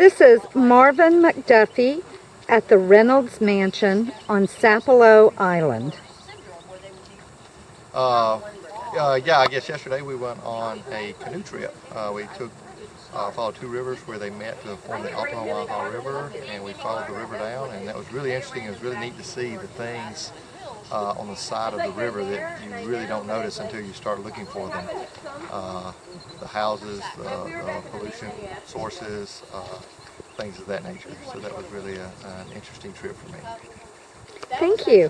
This is Marvin McDuffie at the Reynolds Mansion on Sapelo Island. Uh, uh, yeah, I guess yesterday we went on a canoe trip. Uh, we took uh, followed two rivers where they met to form the Altamaha River, and we followed the river down, and that was really interesting. It was really neat to see the things uh, on the side of the river that you really don't notice until you start looking for them. Uh, the houses, the, the pollution sources, uh, things of that nature. So that was really a, an interesting trip for me. Thank you.